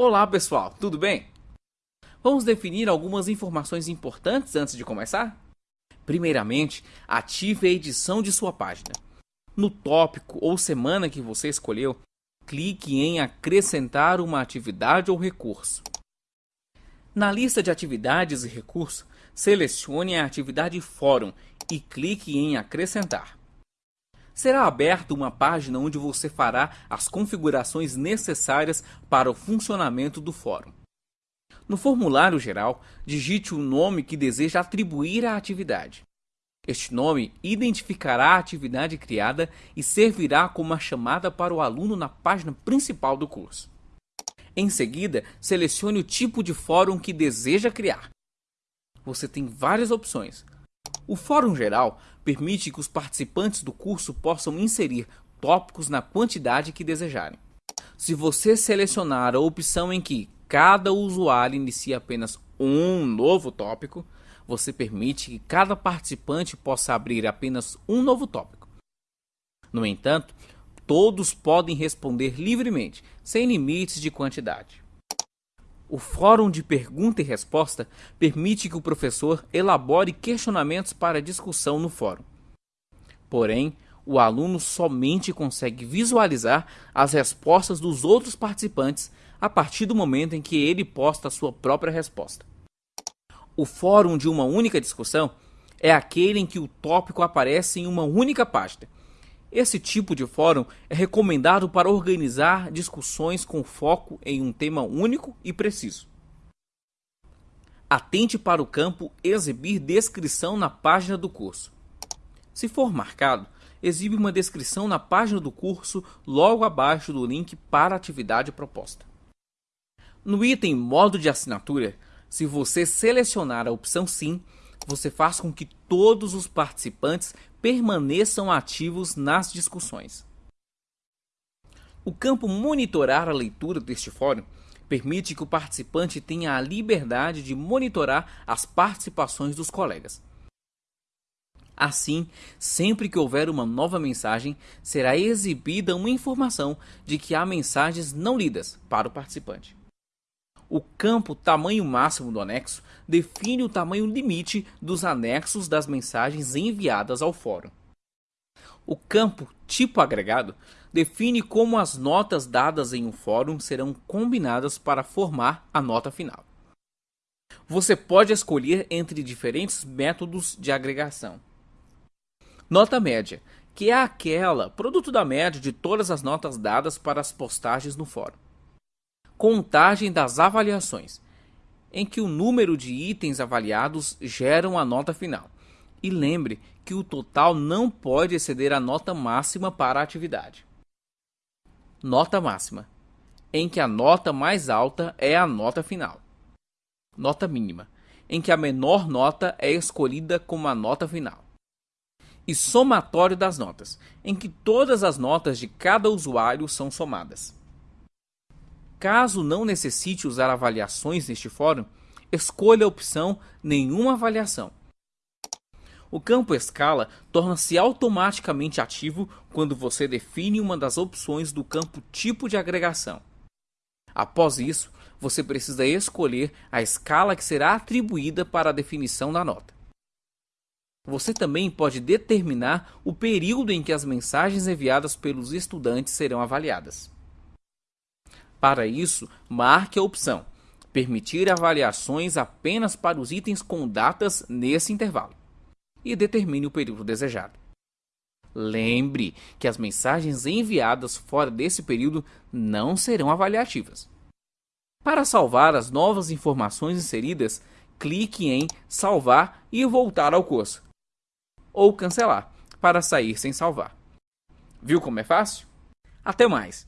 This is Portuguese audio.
Olá pessoal, tudo bem? Vamos definir algumas informações importantes antes de começar? Primeiramente, ative a edição de sua página. No tópico ou semana que você escolheu, clique em acrescentar uma atividade ou recurso. Na lista de atividades e recursos, selecione a atividade Fórum e clique em acrescentar será aberta uma página onde você fará as configurações necessárias para o funcionamento do fórum. No formulário geral, digite o nome que deseja atribuir à atividade. Este nome identificará a atividade criada e servirá como a chamada para o aluno na página principal do curso. Em seguida, selecione o tipo de fórum que deseja criar. Você tem várias opções, o Fórum Geral permite que os participantes do curso possam inserir tópicos na quantidade que desejarem. Se você selecionar a opção em que cada usuário inicia apenas um novo tópico, você permite que cada participante possa abrir apenas um novo tópico. No entanto, todos podem responder livremente, sem limites de quantidade. O fórum de pergunta e resposta permite que o professor elabore questionamentos para discussão no fórum. Porém, o aluno somente consegue visualizar as respostas dos outros participantes a partir do momento em que ele posta a sua própria resposta. O fórum de uma única discussão é aquele em que o tópico aparece em uma única página esse tipo de fórum é recomendado para organizar discussões com foco em um tema único e preciso. Atente para o campo Exibir descrição na página do curso. Se for marcado, exibe uma descrição na página do curso logo abaixo do link para a atividade proposta. No item Modo de assinatura, se você selecionar a opção Sim, você faz com que todos os participantes permaneçam ativos nas discussões. O campo monitorar a leitura deste fórum permite que o participante tenha a liberdade de monitorar as participações dos colegas. Assim, sempre que houver uma nova mensagem, será exibida uma informação de que há mensagens não lidas para o participante. O campo tamanho máximo do anexo define o tamanho limite dos anexos das mensagens enviadas ao fórum. O campo tipo agregado define como as notas dadas em um fórum serão combinadas para formar a nota final. Você pode escolher entre diferentes métodos de agregação. Nota média, que é aquela produto da média de todas as notas dadas para as postagens no fórum contagem das avaliações, em que o número de itens avaliados geram a nota final. E lembre que o total não pode exceder a nota máxima para a atividade. Nota máxima, em que a nota mais alta é a nota final. Nota mínima, em que a menor nota é escolhida como a nota final. E somatório das notas, em que todas as notas de cada usuário são somadas. Caso não necessite usar avaliações neste fórum, escolha a opção Nenhuma avaliação. O campo Escala torna-se automaticamente ativo quando você define uma das opções do campo Tipo de agregação. Após isso, você precisa escolher a escala que será atribuída para a definição da nota. Você também pode determinar o período em que as mensagens enviadas pelos estudantes serão avaliadas. Para isso, marque a opção Permitir avaliações apenas para os itens com datas nesse intervalo e determine o período desejado. Lembre que as mensagens enviadas fora desse período não serão avaliativas. Para salvar as novas informações inseridas, clique em Salvar e voltar ao curso. Ou cancelar, para sair sem salvar. Viu como é fácil? Até mais!